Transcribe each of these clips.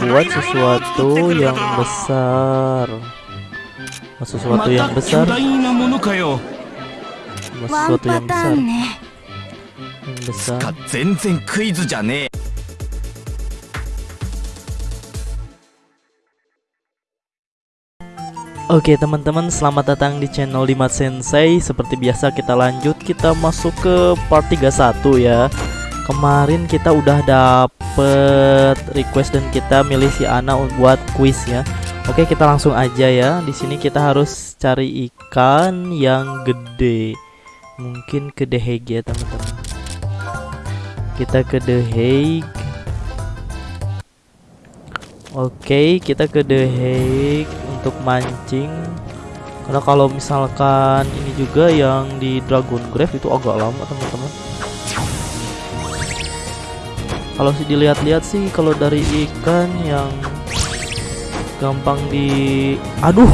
membuat sesuatu yang besar sesuatu yang besar sesuatu yang besar yang besar 全然クイズじゃねえ Oke teman-teman selamat datang di channel Limat Sensei Seperti biasa kita lanjut kita masuk ke part 31 ya Kemarin kita udah dapet request dan kita milih si Ana buat quiz ya. Oke kita langsung aja ya. Di sini kita harus cari ikan yang gede. Mungkin ke The Hague ya teman-teman. Kita ke The Hague. Oke kita ke The Hague untuk mancing. Karena kalau misalkan ini juga yang di Dragon Grave itu agak lama teman-teman kalau sih dilihat-lihat sih kalau dari ikan yang gampang di aduh!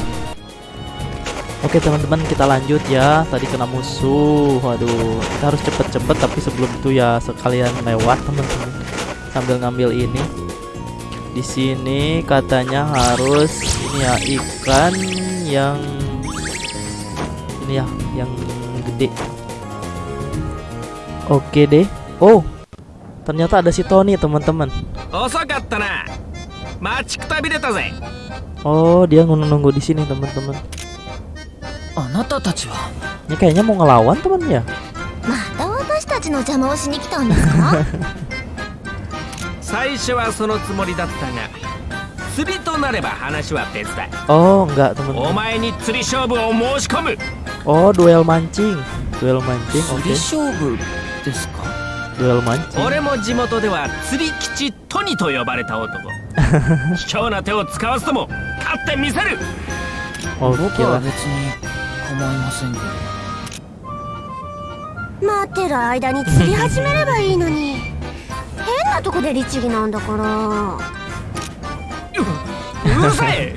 Oke teman-teman kita lanjut ya. Tadi kena musuh. Waduh kita harus cepet-cepet Tapi sebelum itu ya sekalian lewat teman-teman. Sambil ngambil ini. Di sini katanya harus ini ya ikan yang ini ya yang gede. Oke deh. Oh Ternyata ada si Tony teman-teman. Oh dia nunggu-nunggu di sini teman-teman. Ini kayaknya mau ngelawan teman ya? Oh enggak teman-teman. Oh duel mancing, duel mancing. Oke. Okay. 俺も地元では釣り吉トニと呼ばれた男。卑怯な手を使わずとも勝ってみせる。僕は別に構いませんけど。待ってる間に釣り始めればいいのに。変なとこで律儀なんだから。うるさい。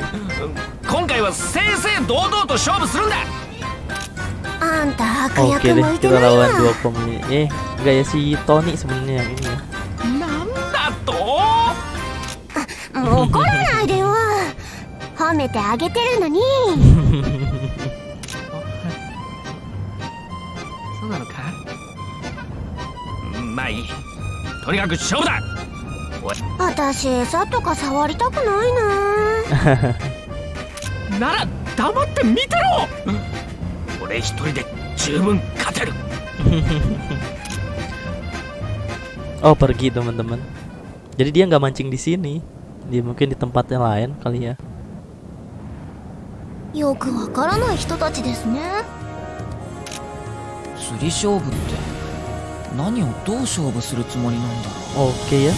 今回は正々堂々と勝負するんだ。あんた悪役向いてない lawan わ dua Eh enggak ya si Tony sebenarnya yang ini. 褒めてあげてるのにそうなのかまあいいとにかく勝負だ私餌とか触りたくないななら黙って見てろ俺一人で十分勝てる Oh pergi teman-teman. Jadi dia nggak mancing di sini. Dia mungkin di tempat yang lain kali ya. Oke ya.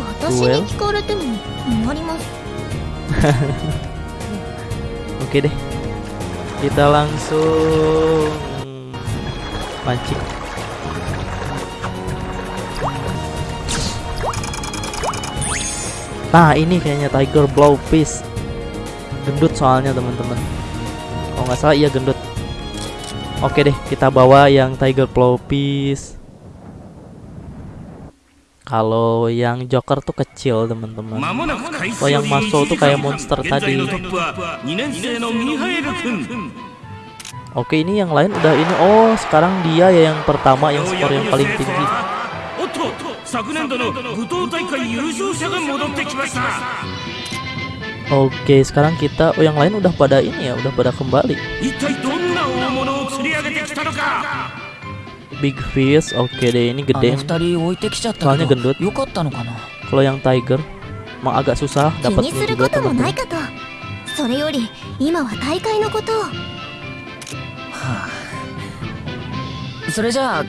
Watashi. Oke deh. Kita langsung mancing Nah ini kayaknya Tiger Blowfish Gendut soalnya teman-teman Oh nggak salah iya gendut Oke deh kita bawa yang Tiger Blowfish kalau yang Joker tuh kecil teman-teman. Kalau yang Maso tuh kayak monster tadi. Oke ini yang lain udah ini. Oh sekarang dia ya yang pertama yang skor yang paling tinggi. 昨年度の舞踏大会優勝者が戻ってきました Oke, sekarang kita oh yang lain udah pada ini ya, udah pada kembali. Big Fish, oke deh ini gede. Soalnya gendut. Kalau yang Tiger, mah agak susah dapat juga、それじゃあ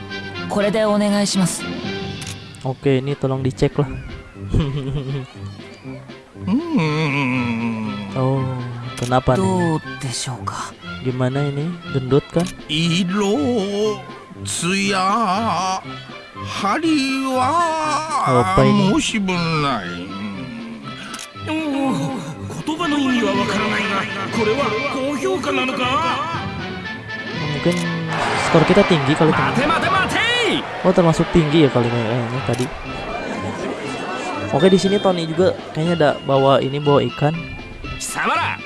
これでお願いします Oke ini tolong dicek lah うーん Oh kenapa nih どうでしょうか Gimana ini gendut kan 色艶針は Apa ini 申し分ないおお言葉の意味はわからないがこれは高評価なのか Mungkin skor kita tinggi kali teman 待て待て待て い Oh termasuk tinggi ya kali kayaknya tadi. Oke di sini Tony juga kayaknya ada bawa ini bawa ikan. 貴様ら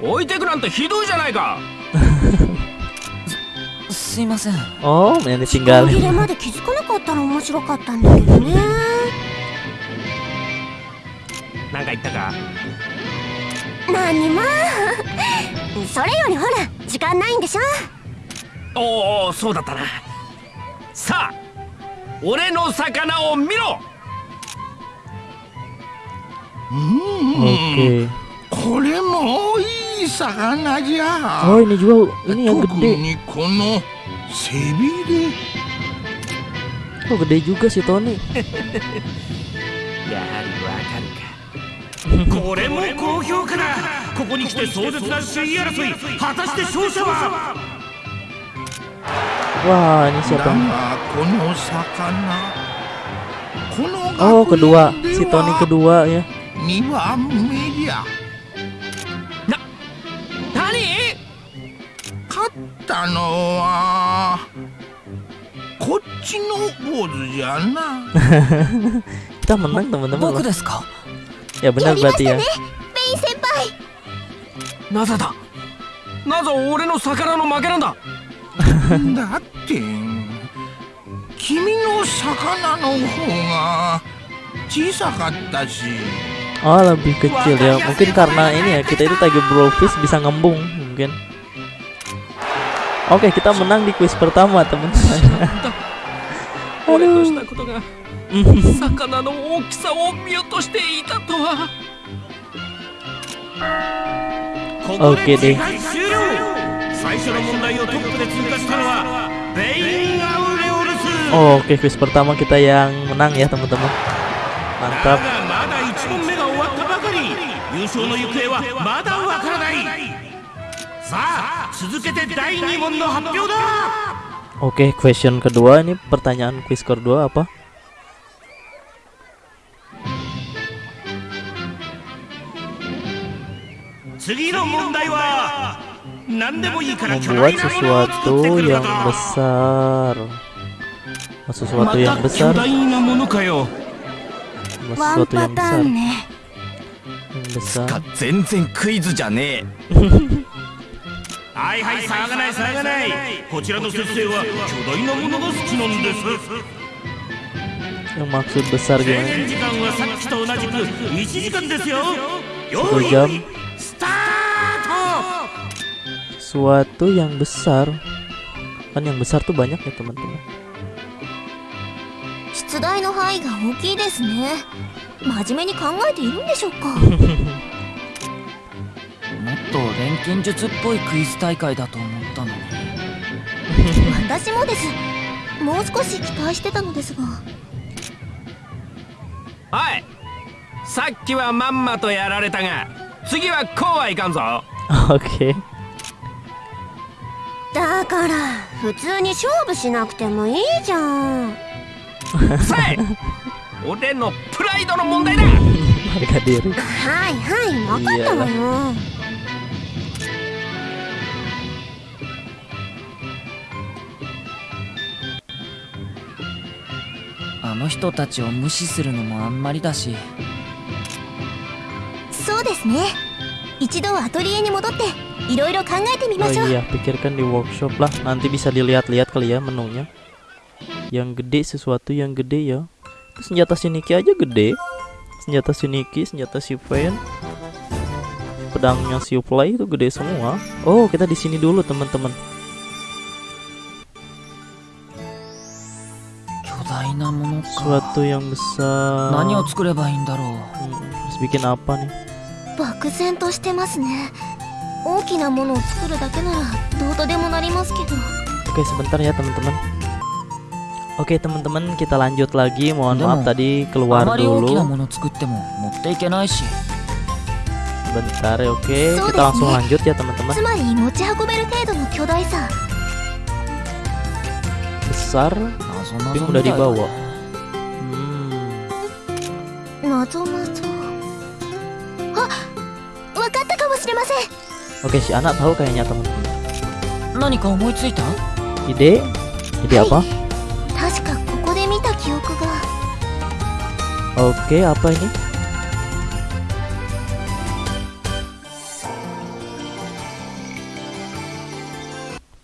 置いてくなんてひどいじゃないかすいません Oh yang 時間切 ditinggalin. れまで気づかなかったら面白かったんだけどねなんか言ったか何もそれよりほら時間ないんでしょおおそうだったな さあ俺の魚を見ろ。Oke. これもいい魚じゃ。Oh ini juga ini yang 特.にこの背びれ。Oh gede juga si Tony. やはりわかるか。これも高評価だここに来て壮絶な首位争い。果たして勝者は？Wah ini だ siapa? がこの魚この Oh 学 kedua 年で si Tony は kedua ya. 2番目じゃ何勝ったのはこっちの坊主じゃな Kita menang teman-teman 僕 loh. ですか Ya benar berarti ya. ベイン先輩なぜだなぜ俺の魚の負けなん だだって君の魚の方が小さかったし Oh lebih kecil ya. Mungkin karena ini ya kita itu Tiger Brofist bisa ngembung mungkin. Oke kita menang di quiz pertama teman-teman. 俺としたことが魚の大きさを見落としていたとはここ Oke で deh. 試合終了最初の問題をトップで通過したのはベイン・アウレオルス Oh, Oke quiz pertama kita yang menang ya teman-teman. だ Mantap. がまだ1問目が終わったばかり優勝の行方はまだわからないさあ続けて第2問の発表だ Oke question kedua ini pertanyaan quiz kedua apa? 次 Membuat sesuatu yang besar. Oh, ま Sesuatu た yang 巨 besar. Sesuatu パ yang タ besar. Yang besar. 全然クイズじゃねはいはい騒がない騒がないこちらの先生は巨大なものが好きなんです Yang maksud besar 制 gimana? 限時間はさっきと同じく1時間ですよ用 Satu 意 jam. スタート Sesuatu yang besar. Kan yang besar tuh banyak ya teman-teman. 出題の範囲が大きいですね真面目に考えているんでしょうかもっと錬金術っぽいクイズ大会だと思ったのに私もですもう少し期待してたのですがはいさっきはまんまとやられたが次はこうはいかんぞ Oke. だから普通に勝負しなくてもいいじゃん。さえ俺のプライドの問題だ. はいはい分かったわよ。あの人たちを無視するのもあんまりだし。そうですね 一度はアトリエに戻っていろいろ考えてみま Oh しょう iya, pikirkan di workshop lah. Nanti bisa dilihat-lihat kali ya menunya. Yang gede sesuatu yang gede ya. Itu senjata si Niki aja gede. Senjata si Niki, senjata si Fen. Pedangnya si Play itu gede semua. Oh, kita di sini dulu teman-teman. 巨大なものか Sesuatu yang besar. 何を作ればいいんだろう Hmm, harus bikin apa nih? 漠然としてますね大きなものを作るだけならどうとでもなりますけど Oke, sebentar ya teman-teman. Oke, teman-teman, kita lanjut lagi. Mohon Demo. maaf tadi あ keluar まり大きな dulu. もの作っても持っていけないし Bentar ya, oke. So Kita langsung desu ne. lanjut ya, teman-teman. つまり持ち運べる程度の巨大さ Besar 謎 tapi 謎 mudah みたいだ dibawa. ね Hmm. Oke, si anak tahu kayaknya teman-teman. Ide? Ide apa? Oke, apa ini?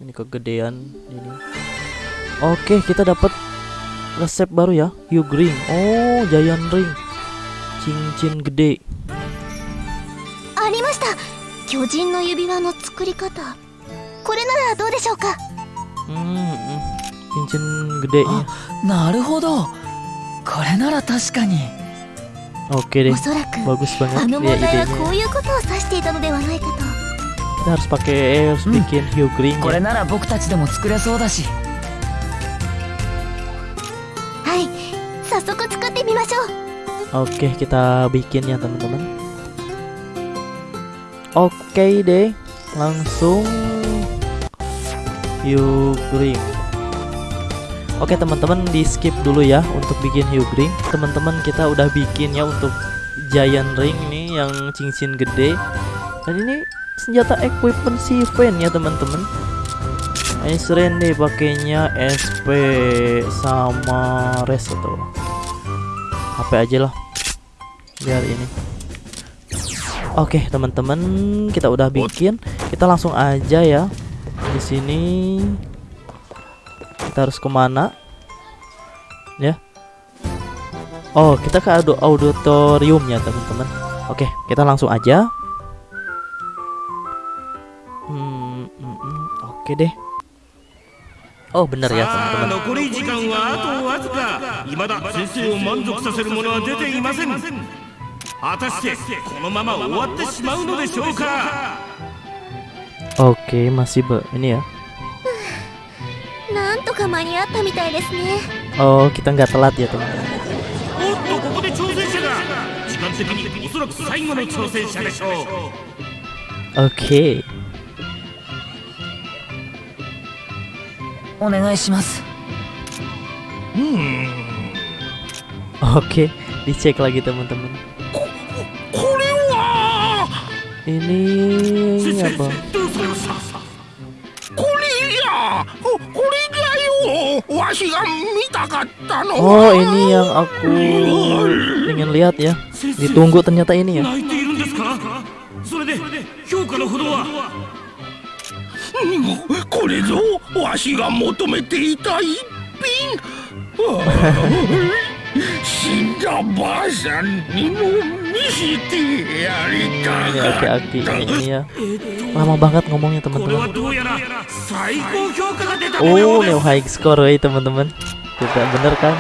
Ini kegedean ini. Oke, kita dapat resep baru ya, Hugh Green. Oh, Giant Ring. Cincin gede. ました。巨人の指輪の作り方。これならどうでしょうか？なるほど。これなら確かに。おそらく。あの問題はこういうことを指していたのではないかと。うん、これなら僕たちでも作れそうだし。はい。早速作ってみましょう。OK kita bikin ya teman-teman Oke deh, langsung Hugh Ring. Oke teman-teman di skip dulu ya untuk bikin Hugh Ring. Teman-teman kita udah bikin ya untuk Giant Ring ini yang cincin gede. Dan ini senjata equipment si Ven ya teman-teman. Ice Rain deh pakainya SP sama Res atau HP aja lah biar ini Oke, okay, teman-teman, kita udah bikin. Kita langsung aja ya. Di sini kita harus ke mana? Ya. Oh, kita ke auditorium auditoriumnya, teman-teman. Oke, okay, kita langsung aja. Hmm, mm, mm, oke okay deh. Oh bener ya teman-teman. Oke 果たしてこのまま終わってしまうのでしょうか Oke masih be ini ya なんとか間に合ったみたいですね Oh kita nggak telat ya teman-teman おっとここで挑戦者が時間的におそらく最後の挑戦者でしょう Oke お願いします Oke, dicek lagi teman-teman. これは Ini 先生 apa? どうされましたこれやここれだよわしが見たかったの Oh, ini yang aku ingin lihat ya. 先生 Ditunggu ternyata ini ya. ini aki-aki ini ya. Lama banget ngomongnya teman-teman. Oh new high score ya teman-teman. Tidak bener kan?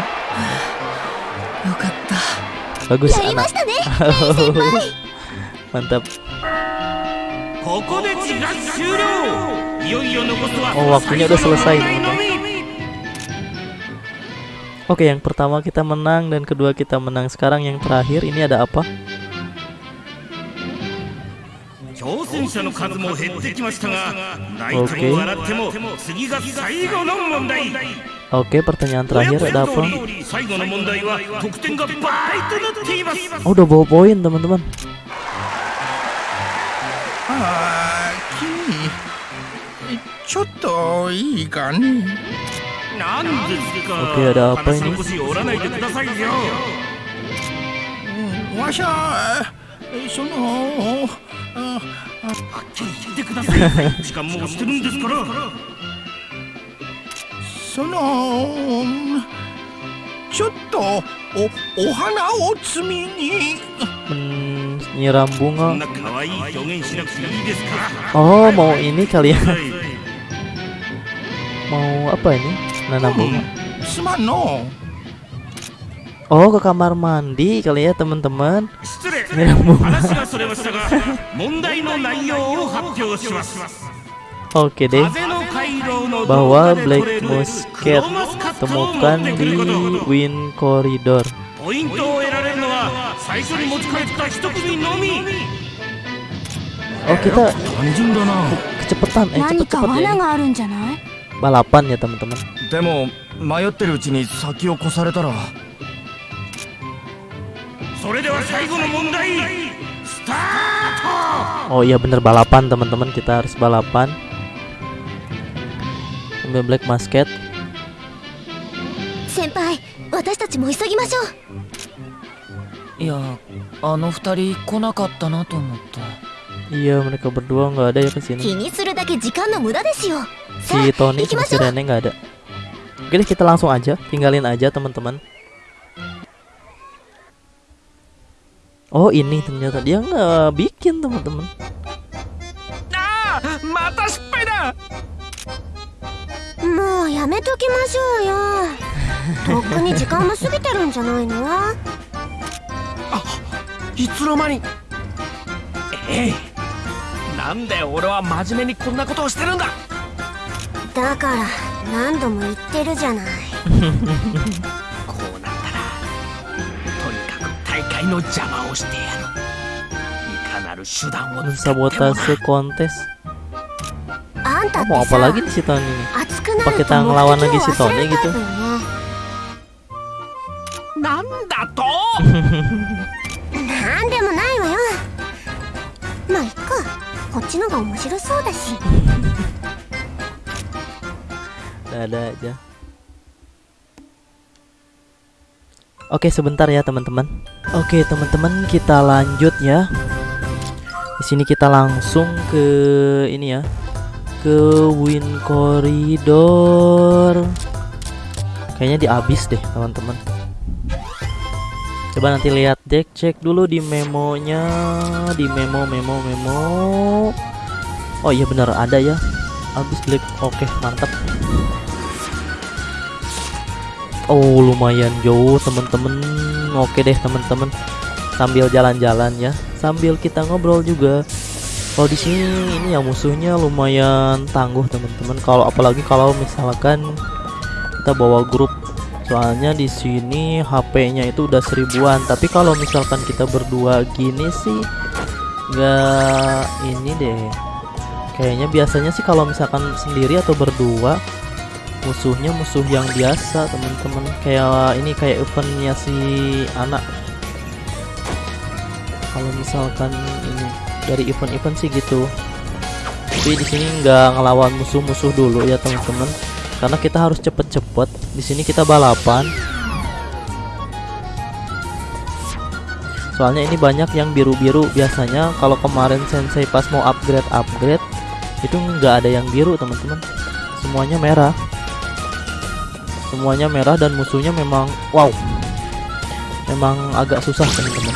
Bagus anak. Mantap. Oh waktunya udah selesai teman-teman. Oke, yang pertama kita menang dan kedua kita menang. Sekarang yang terakhir ini ada apa? 挑戦者の数も減ってきましたが泣いても笑っても次が最後の問題 Oke, pertanyaan terakhir ada apa? 最後の問題は得点が倍となっています Oh, udah bawa poin teman-teman. ああ君ちょっといいかねなんですか Oke, ada apa 話 ini? の腰折らないでくださいようんわしはそのあ はっきり言ってください時間も押してるんですからそのちょっとおお花を摘みに Menyiram そ bunga. んな可愛い表現しなくていいですか Oh, mau ini kali ya? はい Mau apa ini? Nanam bunga. すまんの Oh ke kamar mandi kali ya teman-teman. Oke deh. Bahwa Black Musket temukan di wind Corridor. Oh kita kecepatan eh cepet ya. cepet. Balapan ya teman-teman. Oh iya bener balapan teman-teman kita harus balapan. Ambil black basket. Senpai, kita harus cepat. Iya, ano futari konakatta na to omotte. Iya, mereka berdua nggak ada ya ke sini. Si Tony sama si Rene nggak ada. Oke deh, kita langsung aja, tinggalin aja teman-teman. Oh ini ternyata dia nggak bikin teman-teman. ああまた失敗だもうやめときましょうよとっくに時間も過ぎてるんじゃないのいつの間にええなんで俺は真面目にこんなことをしてるんだだから何度も言ってるじゃない く大会の邪魔をしてやるいかなる手段を使ってもな Mensabotase kontes あんたっ Mau て apa さ lagi nih si Tony nih 熱くな Pakai ると tangan 目 ngelawan 的 lagi を si 忘 Tony れ gitu た分ねなんだとなんでもないわよまあいっかこっちのが面白そうだし ada aja Oke sebentar ya teman-teman. Oke teman-teman kita lanjut ya. Di sini kita langsung ke ini ya ke Win Corridor. Kayaknya di abis deh teman-teman. Coba nanti lihat dek cek dulu di memonya di memo memo memo. Oh iya benar ada ya. Abis black oke mantap Oh lumayan jauh temen-temen Oke deh temen-temen Sambil jalan-jalan ya. Sambil kita ngobrol juga. Kalau di sini ini ya musuhnya lumayan tangguh teman-teman. Kalau apalagi kalau misalkan kita bawa grup. Soalnya di sini HP-nya itu udah seribuan. Tapi kalau misalkan kita berdua gini sih nggak ini deh. Kayaknya biasanya sih kalau misalkan sendiri atau berdua musuhnya musuh yang biasa teman-teman. Kayak ini kayak eventnya si anak. Kalau misalkan ini dari event-event sih gitu. Tapi di sini nggak ngelawan musuh-musuh dulu ya teman-teman. Karena kita harus cepet-cepet. Di sini kita balapan. Soalnya ini banyak yang biru-biru. Biasanya kalau kemarin sensei pas mau upgrade upgrade itu nggak ada yang biru teman-teman. Semuanya merah semuanya merah dan musuhnya memang wow. Memang agak susah teman-teman.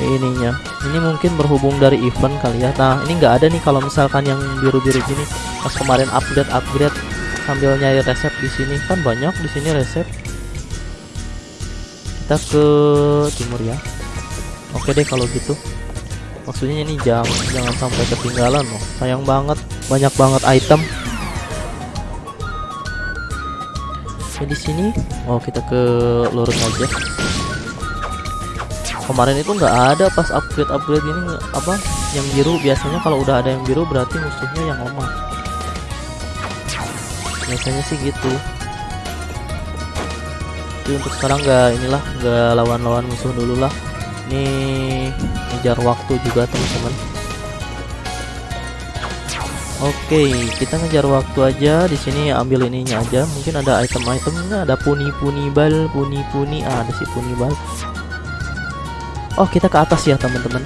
Ininya. Ini mungkin berhubung dari event kali ya. Nah ini nggak ada nih kalau misalkan yang biru-biru gini. Pas kemarin update upgrade sambil nyari resep di sini. Kan banyak di sini resep. Kita ke timur ya. Oke deh kalau gitu. Maksudnya ini jangan jangan sampai ketinggalan loh. Sayang banget banyak banget item Oke di sini. Oh kita ke lurus aja. Kemarin itu nggak ada pas upgrade upgrade ini apa yang biru. Biasanya kalau udah ada yang biru berarti musuhnya yang lemah. Biasanya sih gitu. Tapi untuk sekarang nggak inilah nggak lawan-lawan musuh dulu lah. Ini ngejar waktu juga teman-teman Oke, kita ngejar waktu aja di sini ambil ininya aja. Mungkin ada item-itemnya, ada puni-puni bal, puni-puni, ah, ada si puni bal. Oh, kita ke atas ya, teman-teman.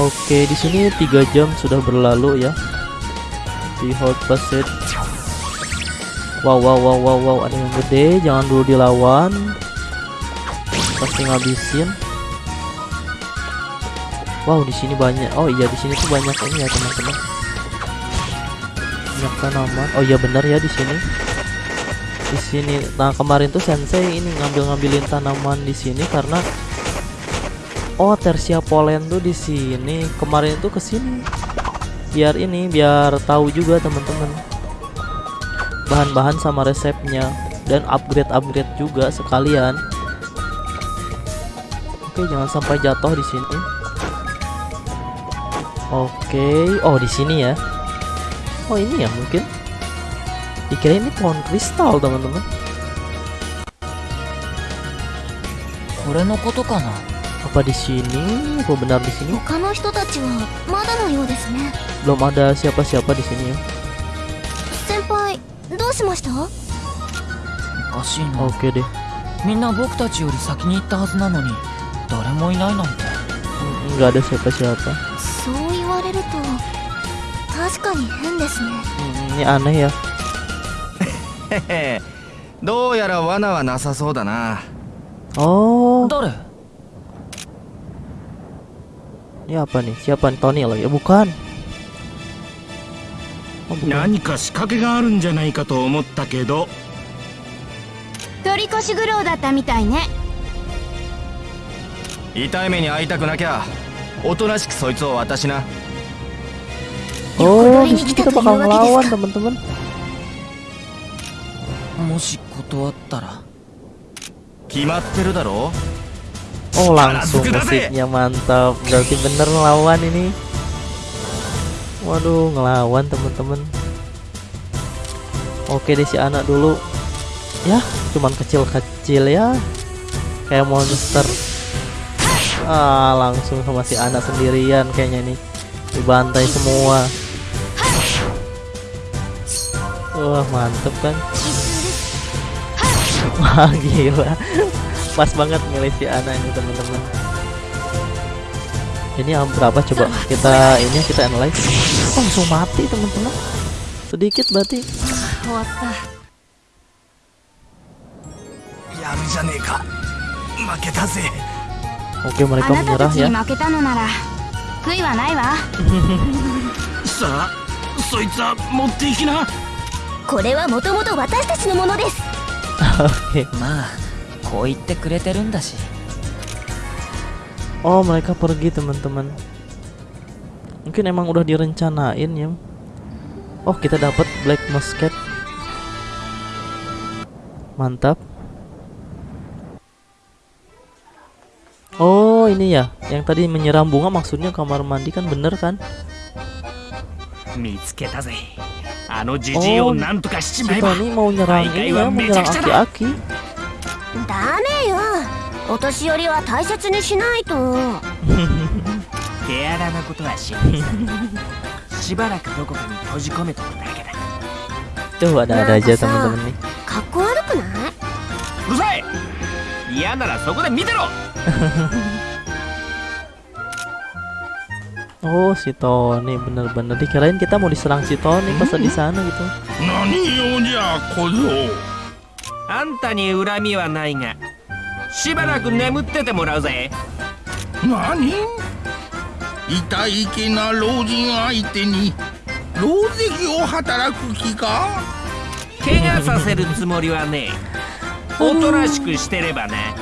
Oke, di sini tiga jam sudah berlalu ya. Di hold passage. Wow, wow, wow, wow, wow, ada yang gede, jangan dulu dilawan. Pasti ngabisin. Wow, di sini banyak. Oh iya, di sini tuh banyak ini ya, teman-teman. Banyak tanaman. Oh iya benar ya di sini. Di sini. Nah, kemarin tuh sensei ini ngambil-ngambilin tanaman di sini karena Oh, Tersia Polen tuh di sini. Kemarin tuh ke sini. Biar ini, biar tahu juga teman-teman. Bahan-bahan sama resepnya dan upgrade-upgrade juga sekalian. Oke, jangan sampai jatuh di sini. Oke, oh di sini ya. Oh ini ya mungkin. Dikira ini pohon kristal teman-teman. これのことかな Apa di sini? Apa benar di sini? 他の人たちはまだのようですね Belum ada siapa-siapa di sini ya. 先輩どうしましたおかしいな Oke deh. みんな僕たちより先に行ったはずなのに誰もいないなんて Mm, nggak ada siapa-siapa そう言わ れると確かに変ですね。Hmm, ini aneh ya へへどうやら罠はなさそうだな。oh 誰？ini apa nih siapa nih Tony lagi ya bukan oh, bukan 何か仕掛けがあるんじゃないかと思ったけど。取り越し苦労だったみたいね。痛い目に遭いたくなきゃおとなしくそいつを渡しな Oh, di sini kita bakal ngelawan teman-teman. Oh, langsung musiknya mantap. Berarti bener ngelawan ini. Waduh, ngelawan teman-teman. Oke deh si anak dulu. Ya, cuman kecil-kecil ya. Kayak monster. Ah, langsung sama si anak sendirian kayaknya nih. Dibantai semua wah mantep kan? Wah gila. Pas banget milih si Ana ini teman-teman. Ini yang berapa? Coba kita ini kita analyze. Oh, langsung mati teman-teman? Sedikit berarti. Oke mereka menyerah ya. これはもともと私たちのものです oke まあこう言ってくれてるんだし oh mereka pergi teman-teman mungkin emang udah direncanain ya oh kita dapat black musket mantap oh ini ya yang tadi menyiram bunga maksudnya kamar mandi kan bener kan 見つけたぜあ のじじいをなんとかしちまえば Tony mau nyerang ini ya mau nyerang aki-aki ダメよ。お年寄りは大切にしないと。手荒なことはしない。さしばらくどこかに閉じ込めとくだけだ。tuh ada-ada aja Masa? teman-teman nih かっこ悪くない？うるさい！嫌ならそこで見てろ Oh, si Tony bener-bener dikirain kita mau diserang si Tony pas di sana gitu. Nani ya kozo? Anta ni urami wa nai ga. Shibaraku nemutte te morau ze. Nani? Itai ke na roujin aite ni rouzeki o hataraku ki ka? Kega saseru tsumori wa ne. おとなしくしてればね。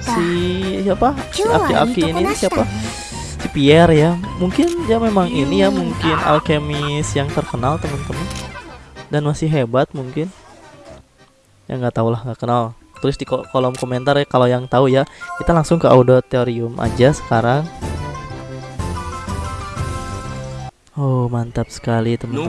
si siapa? Si Aki Aki ini siapa? si Pierre ya. Mungkin ya memang ini ya mungkin alkemis yang terkenal teman-teman. Dan masih hebat mungkin. Ya nggak tahu lah nggak kenal. Tulis di kolom komentar ya kalau yang tahu ya. Kita langsung ke auditorium aja sekarang. Oh mantap sekali teman-teman.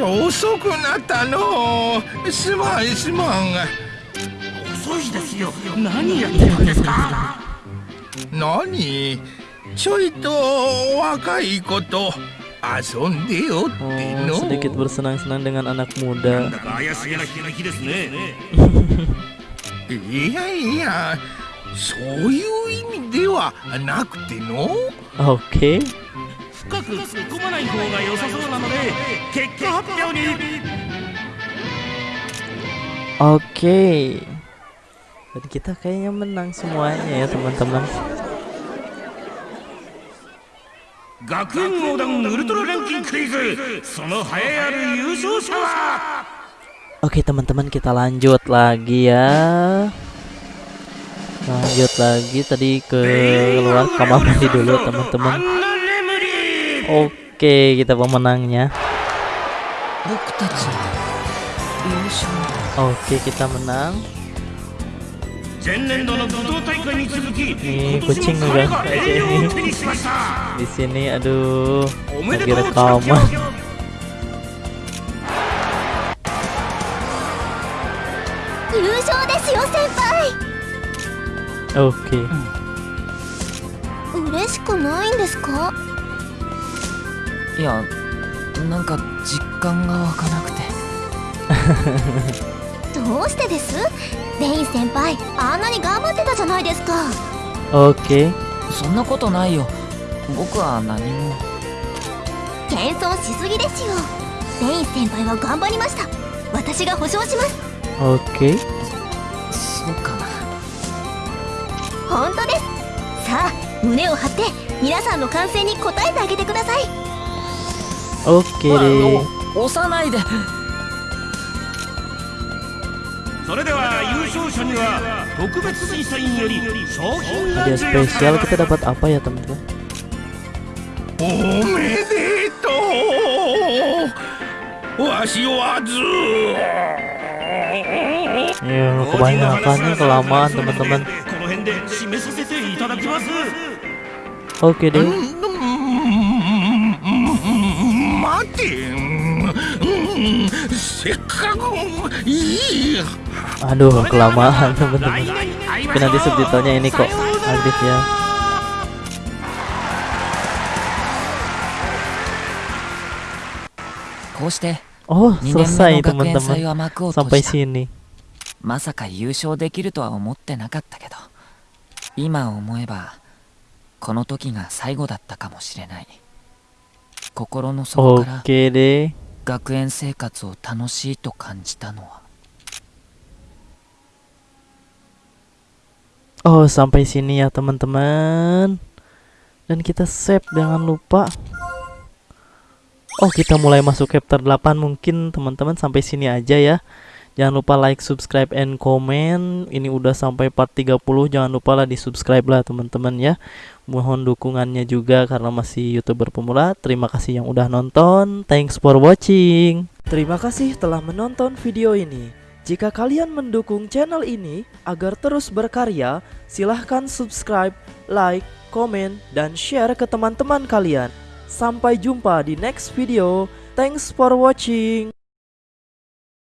遅くなったの。すまんすまん。遅いですよ。何やってるんですか？何？ちょいと若い子と遊んでよって Oh, の sedikit bersenang-senang dengan anak なん muda. だ。か怪しげな響きで深く突っ込まない方が良さそうなので結果発表に Oke. Dan kita kayaknya menang semuanya ya teman-teman. 学園横断ウルトラランキングクイズその栄えある優勝者は Oke teman-teman kita lanjut lagi ya. Lanjut lagi tadi ke luar kamar mandi dulu ア teman-teman. ンナ・レムリー Oke kita pemenangnya. 僕たち優勝 Oke kita menang. 前年度の武道大会に続き Nih 今年 kucing も udah 彼が栄誉を手にしました di sini aduh おめで lagi とうチャンピオ rekaman. ン 優勝ですよ先輩 Oke. 嬉しくないんですか いやなんか実感が湧かなくて。どうしてです？レイン先輩あんなに頑張ってたじゃないですか。Oke. そんなことないよ。僕は何も。謙遜しすぎですよ。レイン先輩は頑張りました。私が保証します。Oke. そうかな。本当です。さあ胸を張って皆さんの歓声に応えてあげてくださいオッケー押さないでそれでは優勝者には特別審査員より賞品が Ada spesial kita dapat apa ya teman-teman? Omedeto! Wasi wazu! Ya, kebanyakan nih kelamaan teman-teman. Oke okay, deh. 待てうんせっかくいい Aduh kelamaan teman-teman. 来年会いま Tapi しょう nanti subtitlenya ini kok さようなら aktif ya.「こうして」 Oh 2年目 selesai の学園祭 teman-teman は幕を閉 sampai じた sini. まさか優勝できるとは思ってなかったけど今思えばこの時が最後だったかもしれない 心の底から Oke deh. 学園生活を楽しいと感じたのは Oh sampai sini ya teman-teman. Dan kita save jangan lupa. Oh kita mulai masuk chapter 8 mungkin teman-teman sampai sini aja ya. Jangan lupa like, subscribe, and comment. Ini udah sampai part 30. Jangan lupa lah di subscribe lah teman-teman ya. Mohon dukungannya juga karena masih youtuber pemula. Terima kasih yang udah nonton. Thanks for watching. Terima kasih telah menonton video ini. Jika kalian mendukung channel ini agar terus berkarya, silahkan subscribe, like, komen, dan share ke teman-teman kalian. Sampai jumpa di next video. Thanks for watching.